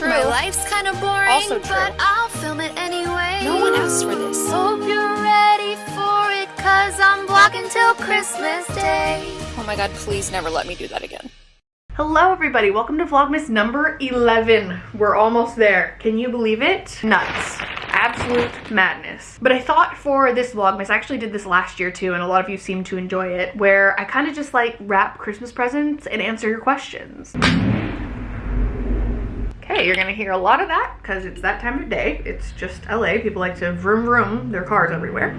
true. My life's kind of boring, Also true. but I'll film it anyway. No one asked for this. Hope you're ready for it, cause I'm vlogging till Christmas Day. Oh my god, please never let me do that again. Hello everybody, welcome to Vlogmas number 11. We're almost there. Can you believe it? Nuts. Absolute madness. But I thought for this Vlogmas, I actually did this last year too, and a lot of you seem to enjoy it, where I kind of just like wrap Christmas presents and answer your questions. Okay, you're gonna hear a lot of that because it's that time of day. It's just LA. People like to vroom vroom their cars everywhere.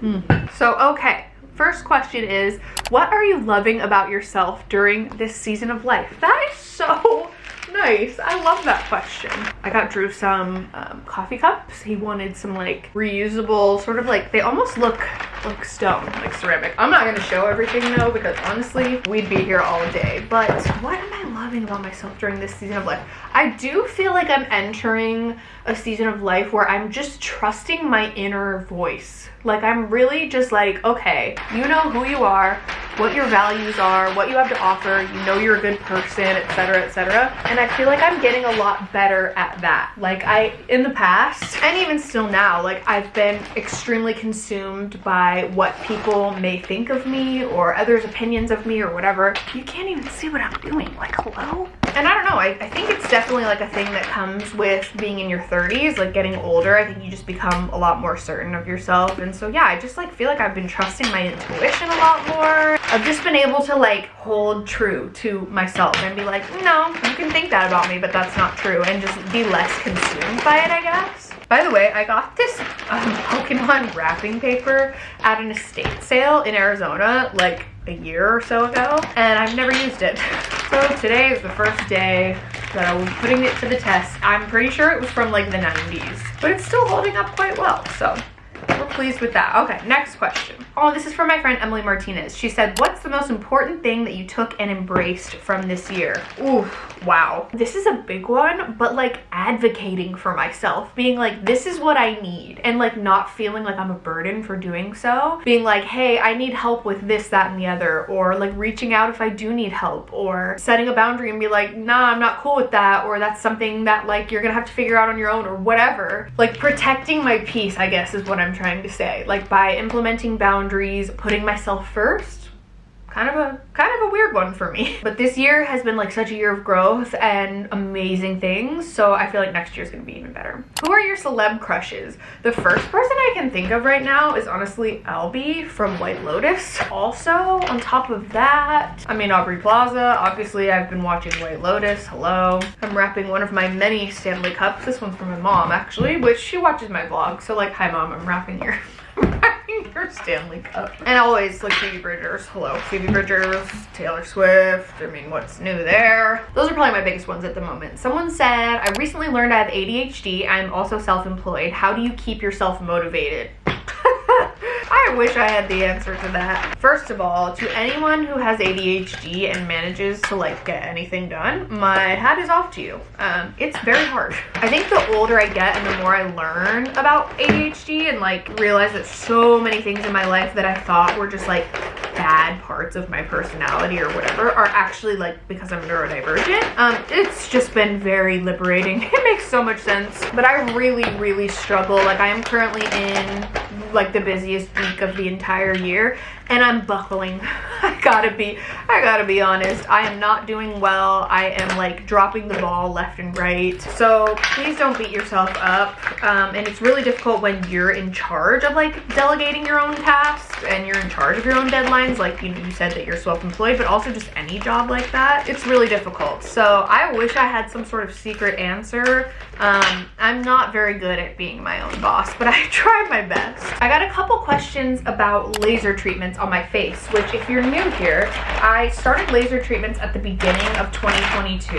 Hmm. So, okay. First question is, what are you loving about yourself during this season of life? That is so nice. I love that question. I got Drew some um, coffee cups. He wanted some like reusable, sort of like, they almost look like stone, like ceramic. I'm not gonna show everything though, because honestly, we'd be here all day. But what am I loving about myself during this season of life? I do feel like I'm entering a season of life where I'm just trusting my inner voice. Like I'm really just like, okay, you know who you are, what your values are, what you have to offer, you know you're a good person, etc., etc. And I feel like I'm getting a lot better at that. Like I, in the past, and even still now, like I've been extremely consumed by what people may think of me or others' opinions of me or whatever. You can't even see what I'm doing. Like, hello? And I don't know, I, I think it's definitely like a thing that comes with being in your 30s, like getting older. I think you just become a lot more certain of yourself. And so yeah, I just like feel like I've been trusting my intuition a lot more. I've just been able to like hold true to myself and be like, no, you can think that about me, but that's not true. And just be less consumed by it, I guess. By the way, I got this um, Pokemon wrapping paper at an estate sale in Arizona like a year or so ago, and I've never used it. So today is the first day that I will be putting it to the test. I'm pretty sure it was from like the 90s, but it's still holding up quite well, so we're pleased with that. Okay, next question. Oh, this is from my friend Emily Martinez. She said, what's the most important thing that you took and embraced from this year? Ooh, wow. This is a big one, but like advocating for myself, being like, this is what I need, and like not feeling like I'm a burden for doing so. Being like, hey, I need help with this, that, and the other, or like reaching out if I do need help, or setting a boundary and be like, nah, I'm not cool with that, or that's something that like you're gonna have to figure out on your own, or whatever. Like protecting my peace, I guess, is what I'm trying to say. Like by implementing boundaries, putting myself first, kind of a kind of a weird one for me. But this year has been like such a year of growth and amazing things so i feel like next year is gonna be even better. Who are your celeb crushes? The first person i can think of right now is honestly albie from white lotus. Also on top of that i mean aubrey plaza. Obviously i've been watching white lotus. Hello. I'm wrapping one of my many stanley cups. This one's from my mom actually which she watches my vlog. So like hi mom. I'm wrapping your your Stanley Cup. And always like Phoebe Bridgers. Hello, Phoebe Bridgers, Taylor Swift. I mean, what's new there? Those are probably my biggest ones at the moment. Someone said, I recently learned I have ADHD. I'm also self-employed. How do you keep yourself motivated? I wish I had the answer to that. First of all, to anyone who has ADHD and manages to like get anything done, my hat is off to you. Um, it's very hard. I think the older I get and the more I learn about ADHD and like realize that so many things in my life that I thought were just like bad parts of my personality or whatever are actually like because I'm neurodivergent. Um, it's just been very liberating. It makes so much sense. But I really, really struggle. Like I am currently in like the busiest week of the entire year and I'm buckling. I gotta be, I gotta be honest. I am not doing well. I am like dropping the ball left and right. So please don't beat yourself up. Um, and it's really difficult when you're in charge of like delegating your own tasks and you're in charge of your own deadlines. Like you, you said that you're self-employed, but also just any job like that. It's really difficult. So I wish I had some sort of secret answer. Um, I'm not very good at being my own boss, but I try my best. I got a couple questions about laser treatments on my face, which if you're new here, I started laser treatments at the beginning of 2022.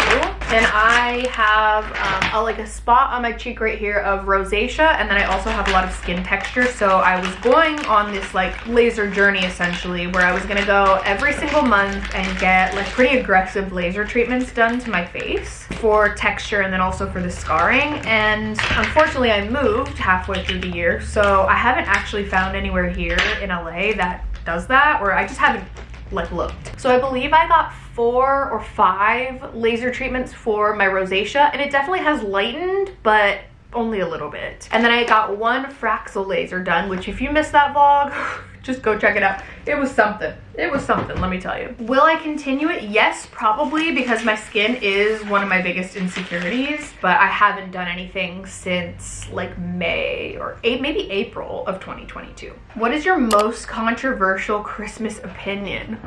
And I have um, a, like a spot on my cheek right here of rosacea. And then I also have a lot of skin texture. So I was going on this like laser journey essentially where I was gonna go every single month and get like pretty aggressive laser treatments done to my face for texture and then also for the scarring. And unfortunately I moved halfway through the year. So I haven't actually found anywhere here in LA that does that or I just haven't like looked. So I believe I got four or five laser treatments for my rosacea and it definitely has lightened, but only a little bit. And then I got one Fraxel laser done, which if you missed that vlog, just go check it out. It was something. It was something, let me tell you. Will I continue it? Yes, probably, because my skin is one of my biggest insecurities, but I haven't done anything since like May or eight, maybe April of 2022. What is your most controversial Christmas opinion?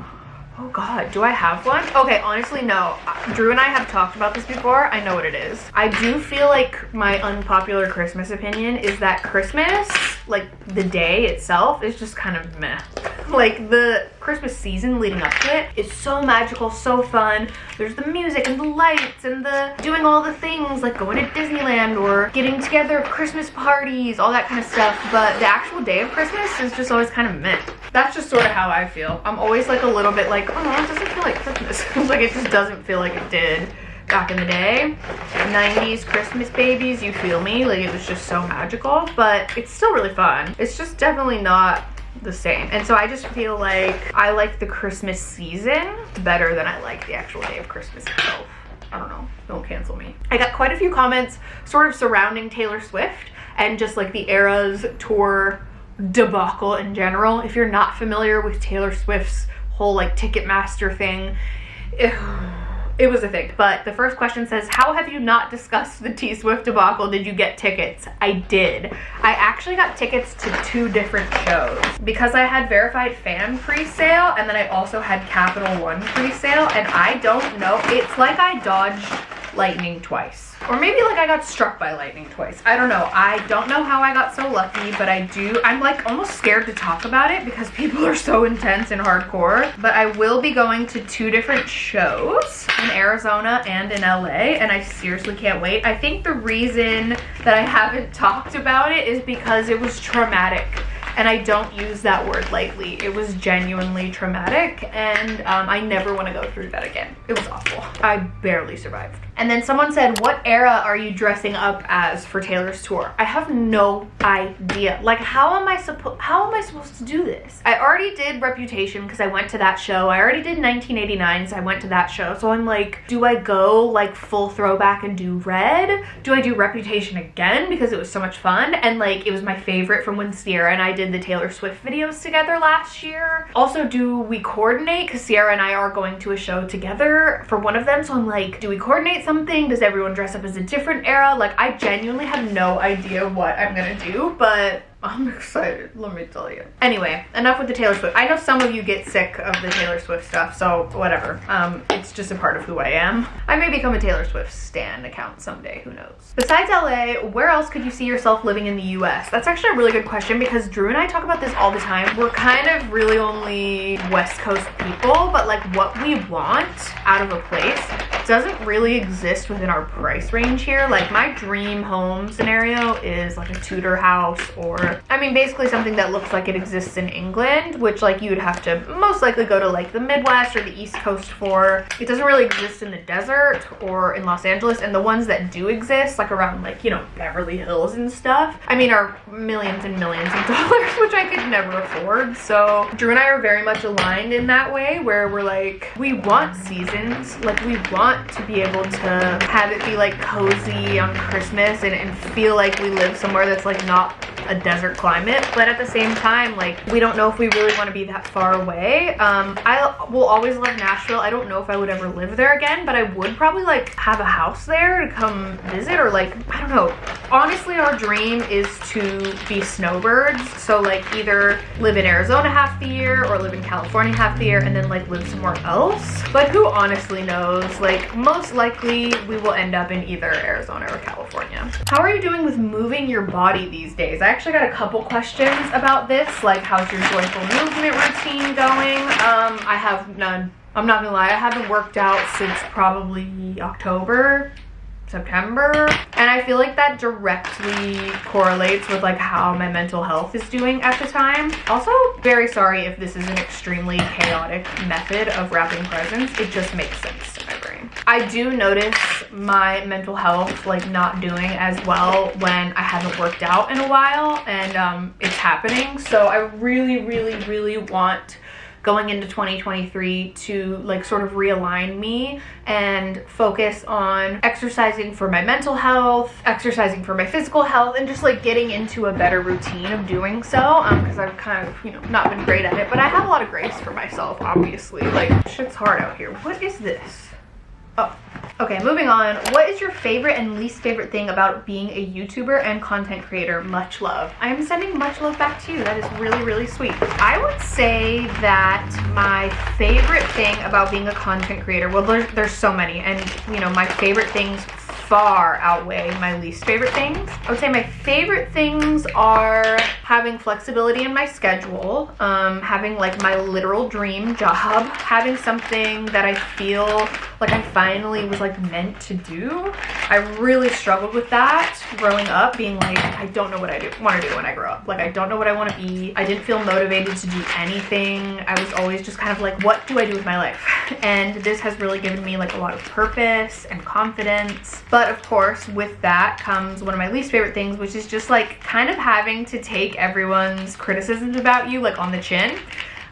Oh God, do I have one? Okay, honestly, no. Drew and I have talked about this before. I know what it is. I do feel like my unpopular Christmas opinion is that Christmas, like the day itself, is just kind of meh. Like the Christmas season leading up to it is so magical, so fun. There's the music and the lights and the doing all the things like going to Disneyland or getting together Christmas parties, all that kind of stuff. But the actual day of Christmas is just always kind of meh. That's just sort of how I feel. I'm always like a little bit like, oh it doesn't feel like Christmas. like it just doesn't feel like it did back in the day 90s christmas babies you feel me like it was just so magical but it's still really fun it's just definitely not the same. And so I just feel like I like the Christmas season better than I like the actual day of Christmas itself. I don't know, don't cancel me. I got quite a few comments sort of surrounding Taylor Swift and just like the Eras tour debacle in general. If you're not familiar with Taylor Swift's whole like Ticketmaster thing, ew, it was a thing. But the first question says, how have you not discussed the T-Swift debacle? Did you get tickets? I did. I actually got tickets to two different shows because I had verified fan pre-sale and then I also had Capital One pre-sale and I don't know, it's like I dodged lightning twice. Or maybe like I got struck by lightning twice. I don't know. I don't know how I got so lucky, but I do. I'm like almost scared to talk about it because people are so intense and hardcore. But I will be going to two different shows in Arizona and in LA, and I seriously can't wait. I think the reason that I haven't talked about it is because it was traumatic and I don't use that word lightly. It was genuinely traumatic and um, I never want to go through that again. It was awful. I barely survived. And then someone said, what era are you dressing up as for Taylor's tour? I have no idea. Like, how am I supposed, how am I supposed to do this? I already did Reputation because I went to that show. I already did 1989, so I went to that show. So I'm like, do I go like full throwback and do red? Do I do Reputation again because it was so much fun? And like, it was my favorite from when Sierra and I did the Taylor Swift videos together last year. Also, do we coordinate? Because Sierra and I are going to a show together for one of them. So I'm like, do we coordinate something? Does everyone dress up as a different era? Like, I genuinely have no idea what I'm gonna do, but I'm excited, let me tell you. Anyway, enough with the Taylor Swift. I know some of you get sick of the Taylor Swift stuff, so whatever. Um, it's just a part of who I am. I may become a Taylor Swift stan account someday, who knows. Besides LA, where else could you see yourself living in the US? That's actually a really good question because Drew and I talk about this all the time. We're kind of really only West Coast people, but like what we want out of a place doesn't really exist within our price range here. Like my dream home scenario is like a Tudor house or I mean basically something that looks like it exists in England, which like you would have to most likely go to like the Midwest or the East Coast for. It doesn't really exist in the desert or in Los Angeles and the ones that do exist like around like, you know, Beverly Hills and stuff, I mean are millions and millions of dollars, which I could never afford. So Drew and I are very much aligned in that way where we're like, we want seasons, like we want want to be able to have it be like cozy on Christmas and, and feel like we live somewhere that's like not a desert climate but at the same time like we don't know if we really want to be that far away. Um i will always love nashville. I don't know if i would ever live there again but i would probably like have a house there to come visit or like i don't know. Honestly our dream is to be snowbirds so like either live in arizona half the year or live in california half the year and then like live somewhere else. But who honestly knows? Like most likely we will end up in either arizona or california. How are you doing with moving your body these days? I actually got a couple questions about this, like how's your joyful movement routine going? Um, I have none. I'm not gonna lie, I haven't worked out since probably October, September. And I feel like that directly correlates with like how my mental health is doing at the time. Also, very sorry if this is an extremely chaotic method of wrapping presents. It just makes sense to my brain. I do notice my mental health like not doing as well when I haven't worked out in a while and um, it's happening. So I really, really, really want going into 2023 to like sort of realign me and focus on exercising for my mental health, exercising for my physical health, and just like getting into a better routine of doing so. Um, because I've kind of, you know, not been great at it, but I have a lot of grace for myself, obviously. Like, shit's hard out here. What is this? Oh, okay, moving on. What is your favorite and least favorite thing about being a YouTuber and content creator? Much love. I am sending much love back to you. That is really, really sweet. I would say that my favorite thing about being a content creator, well, there's, there's so many, and you know, my favorite things far outweigh my least favorite things. I would say my favorite things are having flexibility in my schedule, um, having like my literal dream job, having something that I feel like I finally was like meant to do. I really struggled with that growing up, being like, I don't know what I do want to do when I grow up. Like I don't know what I want to be. I didn't feel motivated to do anything. I was always just kind of like, what do I do with my life? And this has really given me like a lot of purpose and confidence. But of course, with that comes one of my least favorite things, which is just like kind of having to take everyone's criticisms about you like on the chin.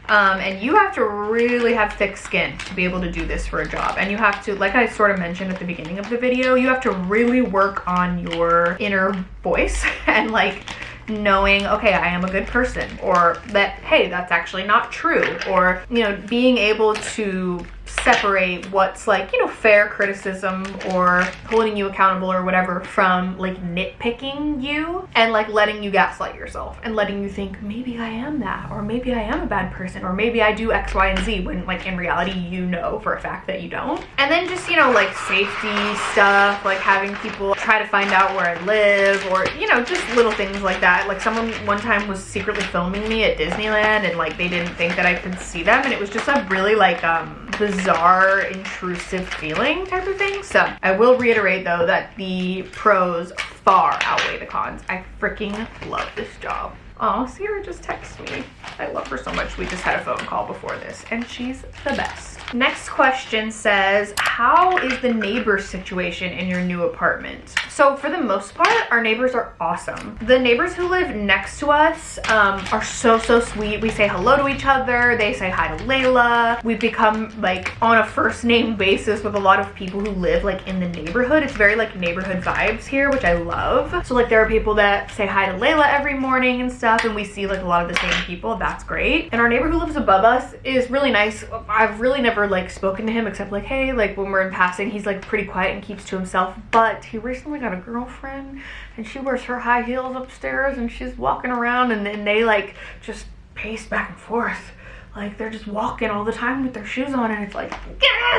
Um, and you have to really have thick skin to be able to do this for a job. And you have to, like I sort of mentioned at the beginning of the video, you have to really work on your inner voice and like knowing, okay, I am a good person or that, hey, that's actually not true. Or, you know, being able to separate what's like, you know, fair criticism or holding you accountable or whatever from like nitpicking you and like letting you gaslight yourself and letting you think maybe I am that or maybe I am a bad person or maybe I do X, Y, and Z when like in reality you know for a fact that you don't. And then just, you know, like safety stuff, like having people try to find out where I live or, you know, just little things like that. Like someone one time was secretly filming me at Disneyland and like they didn't think that I could see them and it was just a really like um bizarre, intrusive feeling type of thing. So I will reiterate though that the pros far outweigh the cons. I freaking love this job. Oh, Sierra just texted me. I love her so much. We just had a phone call before this and she's the best. Next question says, how is the neighbor situation in your new apartment? So for the most part, our neighbors are awesome. The neighbors who live next to us um, are so, so sweet. We say hello to each other. They say hi to Layla. We've become like on a first name basis with a lot of people who live like in the neighborhood. It's very like neighborhood vibes here, which I love. So like there are people that say hi to Layla every morning and stuff and we see like a lot of the same people. That's great. And our neighbor who lives above us is really nice. I've really never like spoken to him except like hey like when we're in passing he's like pretty quiet and keeps to himself but he recently got a girlfriend and she wears her high heels upstairs and she's walking around and then they like just pace back and forth. Like they're just walking all the time with their shoes on and it's like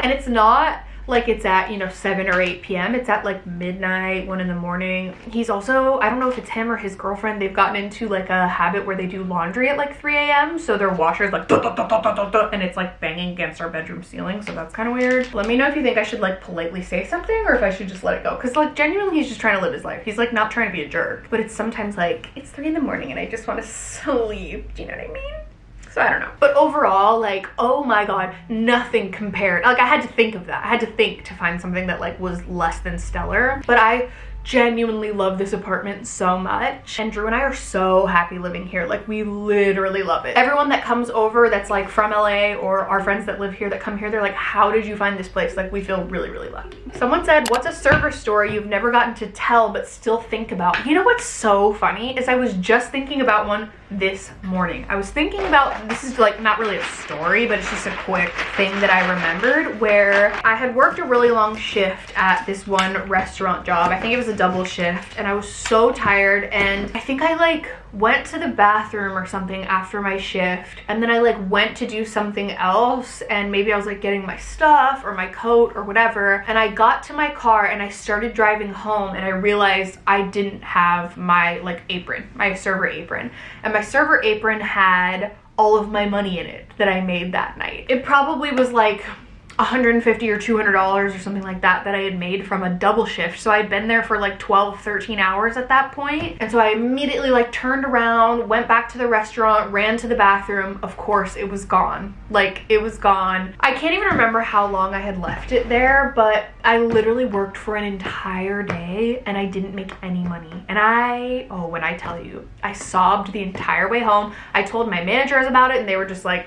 and it's not like it's at, you know, 7 or 8 p.m. It's at like midnight, 1 in the morning. He's also, I don't know if it's him or his girlfriend, they've gotten into like a habit where they do laundry at like 3 a.m. So their washer's like, duh, duh, duh, and it's like banging against our bedroom ceiling. So that's kind of weird. Let me know if you think I should like politely say something or if I should just let it go. Cause like genuinely he's just trying to live his life. He's like not trying to be a jerk. But it's sometimes like, it's 3 in the morning and I just want to sleep. Do you know what I mean? So I don't know. But overall, like, oh my god, nothing compared. Like I had to think of that. I had to think to find something that like was less than stellar. But I genuinely love this apartment so much and Drew and I are so happy living here like we literally love it everyone that comes over that's like from LA or our friends that live here that come here they're like how did you find this place like we feel really really lucky someone said what's a server story you've never gotten to tell but still think about you know what's so funny is I was just thinking about one this morning. I was thinking about this is like not really a story but it's just a quick thing that I remembered where I had worked a really long shift at this one restaurant job. I think it was a double shift and I was so tired and I think I like went to the bathroom or something after my shift and then I like went to do something else and maybe I was like getting my stuff or my coat or whatever and I got to my car and I started driving home and I realized I didn't have my like apron, my server apron and my server apron had all of my money in it that I made that night. It probably was like 150 or 200 dollars or something like that that I had made from a double shift. So I'd been there for like 12 13 hours at that point. And so I immediately like turned around went back to the restaurant ran to the bathroom. Of course it was gone. Like it was gone. I can't even remember how long I had left it there but I literally worked for an entire day and I didn't make any money. And I oh when I tell you I sobbed the entire way home. I told my managers about it and they were just like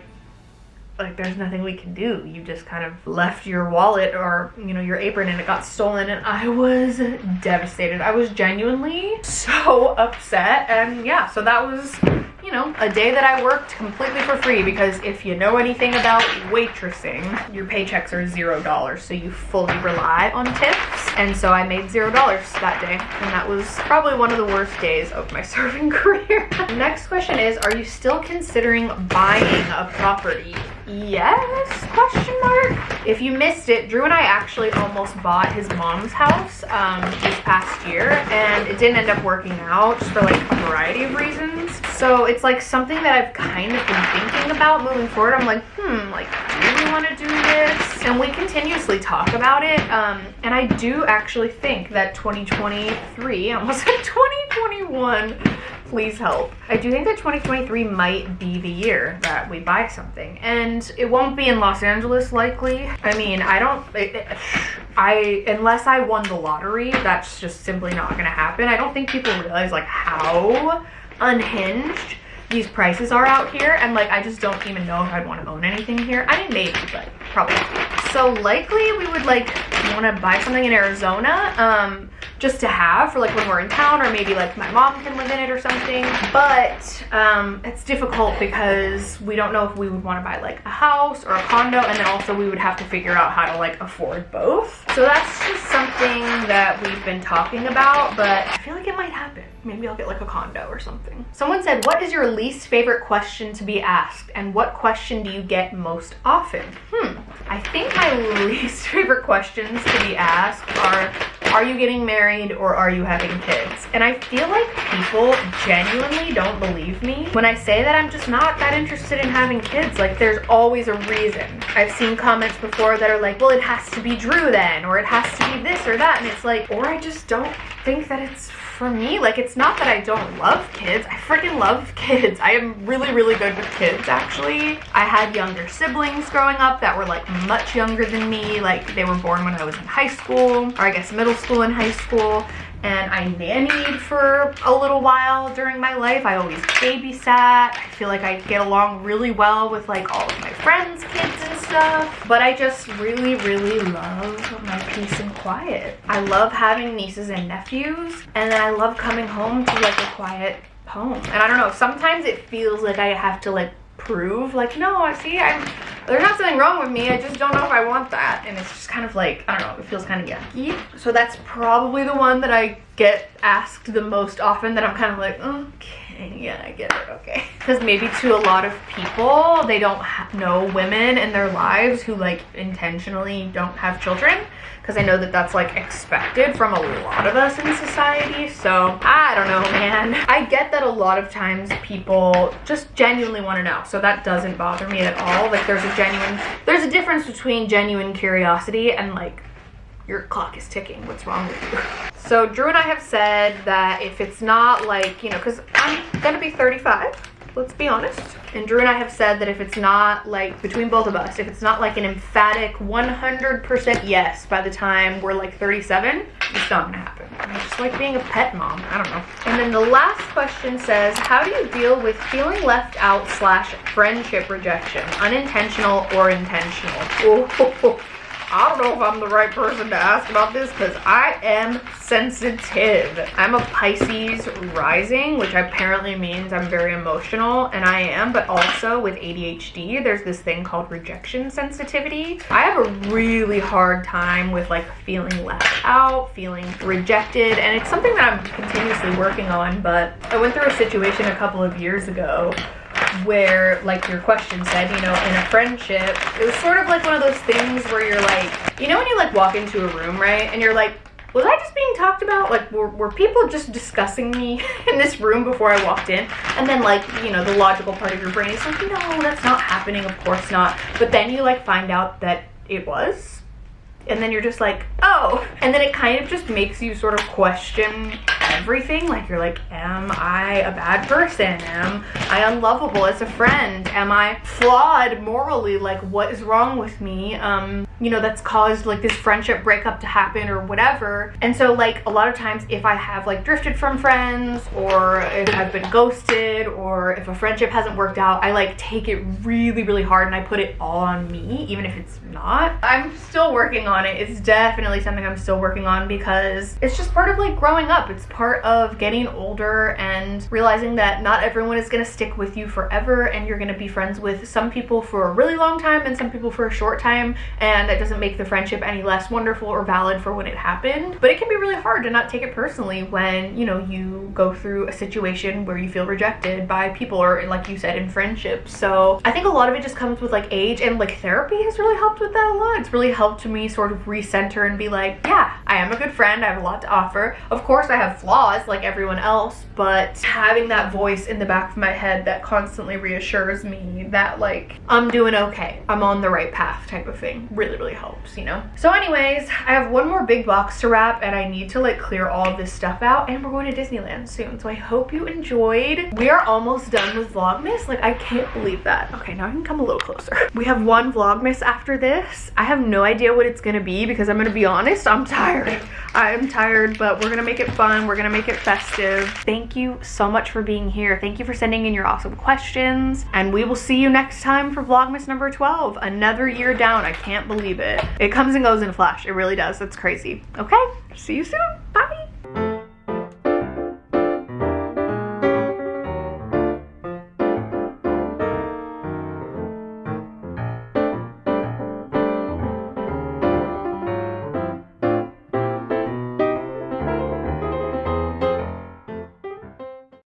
like there's nothing we can do. You just kind of left your wallet or, you know, your apron and it got stolen and I was devastated. I was genuinely so upset and yeah, so that was you know, a day that I worked completely for free because if you know anything about waitressing, your paychecks are zero dollars. So you fully rely on tips. And so I made zero dollars that day. And that was probably one of the worst days of my serving career. Next question is, are you still considering buying a property? Yes, question mark. If you missed it, Drew and I actually almost bought his mom's house um, this past year and it didn't end up working out just for like a variety of reasons. So it's like something that I've kind of been thinking about moving forward. I'm like, hmm, like, do we want to do this? And we continuously talk about it. Um, and I do actually think that 2023, almost said 2021, please help. I do think that 2023 might be the year that we buy something. And it won't be in Los Angeles likely. I mean, I don't, it, it, I, unless I won the lottery, that's just simply not gonna happen. I don't think people realize like how unhinged these prices are out here and like I just don't even know if I'd want to own anything here. I mean maybe, but probably. So likely we would like want to buy something in Arizona um, just to have for like when we're in town or maybe like my mom can live in it or something. But um, it's difficult because we don't know if we would want to buy like a house or a condo and then also we would have to figure out how to like afford both. So that's just something that we've been talking about, but I feel like it might happen. Maybe I'll get like a condo or something. Someone said, what is your least favorite question to be asked? And what question do you get most often? Hmm, I think my least favorite questions to be asked are, are you getting married or are you having kids? And I feel like people genuinely don't believe me when I say that I'm just not that interested in having kids. Like there's always a reason. I've seen comments before that are like, well, it has to be Drew then, or it has to be this or that. And it's like, or I just don't think that it's for me. Like, it's not that I don't love kids. I freaking love kids. I am really, really good with kids, actually. I had younger siblings growing up that were, like, much younger than me. Like, they were born when I was in high school, or I guess middle school and high school and I nannied for a little while during my life. I always babysat. I feel like I get along really well with like all of my friends' kids and stuff. But I just really, really love my peace and quiet. I love having nieces and nephews and then I love coming home to like a quiet home. And I don't know, sometimes it feels like I have to like prove like no i see i'm there's not something wrong with me i just don't know if i want that. And it's just kind of like i don't know it feels kind of yucky so that's probably the one that i get asked the most often that i'm kind of like okay yeah i get it okay because maybe to a lot of people they don't know women in their lives who like intentionally don't have children because I know that that's like expected from a lot of us in society. So I don't know, man. I get that a lot of times people just genuinely want to know. So that doesn't bother me at all. Like there's a genuine, there's a difference between genuine curiosity and like your clock is ticking. What's wrong with you? So Drew and I have said that if it's not like, you know, because I'm going to be 35 let's be honest. And Drew and I have said that if it's not like, between both of us, if it's not like an emphatic 100% yes by the time we're like 37, it's not gonna happen. It's just like being a pet mom, I don't know. And then the last question says, how do you deal with feeling left out slash friendship rejection, unintentional or intentional? Oh, I don't know if I'm the right person to ask about this because I am sensitive. I'm a Pisces rising, which apparently means I'm very emotional, and I am, but also with ADHD, there's this thing called rejection sensitivity. I have a really hard time with like feeling left out, feeling rejected, and it's something that I'm continuously working on, but I went through a situation a couple of years ago where like your question said you know in a friendship it was sort of like one of those things where you're like you know when you like walk into a room right and you're like was I just being talked about? Like, were, were people just discussing me in this room before I walked in? And then, like, you know, the logical part of your brain is like, no, that's not happening. Of course not. But then you, like, find out that it was. And then you're just like, oh. And then it kind of just makes you sort of question everything. Like you're like, am I a bad person? Am I unlovable as a friend? Am I flawed morally? Like what is wrong with me? Um, you know, that's caused like this friendship breakup to happen or whatever. And so like a lot of times if I have like drifted from friends or if I've been ghosted or if a friendship hasn't worked out, I like take it really, really hard and I put it all on me, even if it's not. I'm still working on it. It's definitely something I'm still working on because it's just part of like growing up. It's part of getting older and realizing that not everyone is gonna stick with you forever and you're gonna be friends with some people for a really long time and some people for a short time and that doesn't make the friendship any less wonderful or valid for when it happened. But it can be really hard to not take it personally when, you know, you go through a situation where you feel rejected by people or like you said in friendships. So I think a lot of it just comes with like age and like therapy has really helped with that a lot. It's really helped me sort of recenter and be like, yeah, I am a good friend. I have a lot to offer. Of course I have flaws like everyone else, but having that voice in the back of my head that constantly reassures me that like I'm doing okay. I'm on the right path type of thing really, really helps, you know? So anyways, I have one more big box to wrap and I need to like clear all this stuff out and we're going to Disneyland soon. So I hope you enjoyed. We are almost done with Vlogmas. Like I can't believe that. Okay, now I can come a little closer. We have one Vlogmas after this. I have no idea what it's gonna be because I'm gonna be honest, I'm tired. I'm tired, but we're gonna make it fun. We're gonna make it festive. Thank you so much for being here. Thank you for sending in your awesome questions. And we will see you next time for Vlogmas number 12. Another year down. I can't believe it. It comes and goes in a flash. It really does. That's crazy. Okay, see you soon.